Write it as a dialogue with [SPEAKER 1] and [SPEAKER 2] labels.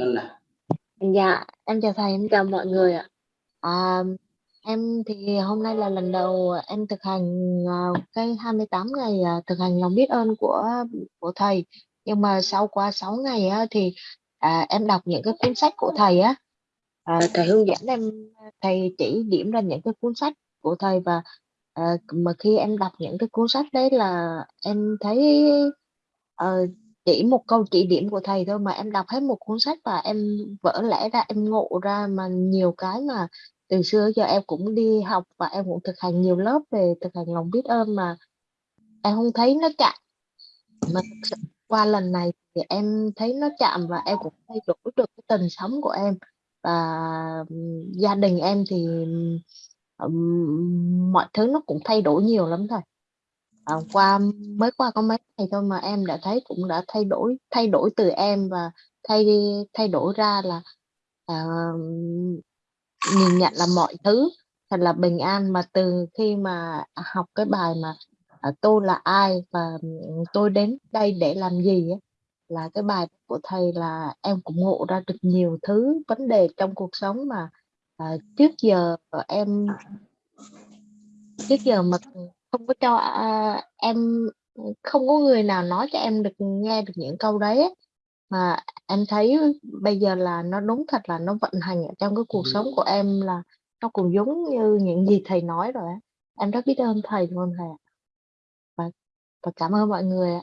[SPEAKER 1] Ngân à?
[SPEAKER 2] Dạ, em chào thầy, em chào mọi người ạ. À, em thì hôm nay là lần đầu em thực hành à, cái 28 ngày à, thực hành lòng biết ơn của của thầy. Nhưng mà sau qua 6 ngày á, thì à, em đọc những cái cuốn sách của thầy á, à, thầy hướng dẫn em, thầy chỉ điểm ra những cái cuốn sách của thầy và à, mà khi em đọc những cái cuốn sách đấy là em thấy ờ, chỉ một câu chỉ điểm của thầy thôi mà em đọc hết một cuốn sách và em vỡ lẽ ra em ngộ ra mà nhiều cái mà từ xưa giờ em cũng đi học và em cũng thực hành nhiều lớp về thực hành lòng biết ơn mà em không thấy nó chạm. Mà qua lần này thì em thấy nó chạm và em cũng thay đổi được cái tình sống của em. Và gia đình em thì um, mọi thứ nó cũng thay đổi nhiều lắm thôi à, qua mới qua có mấy ngày thôi mà em đã thấy cũng đã thay đổi thay đổi từ em và thay thay đổi ra là à, nhìn nhận là mọi thứ thật là bình an. Mà từ khi mà học cái bài mà à, tôi là ai và tôi đến đây để làm gì ấy, là cái bài của thầy là em cũng ngộ ra được nhiều thứ vấn đề trong cuộc sống mà à, trước giờ em trước giờ mà không có cho à, em không có người nào nói cho em được nghe được những câu đấy ấy. mà em thấy bây giờ là nó đúng thật là nó vận hành ở trong cái cuộc sống của em là nó cũng giống như những gì thầy nói rồi em rất biết ơn thầy luôn thầy ạ. Và, và cảm ơn mọi người ạ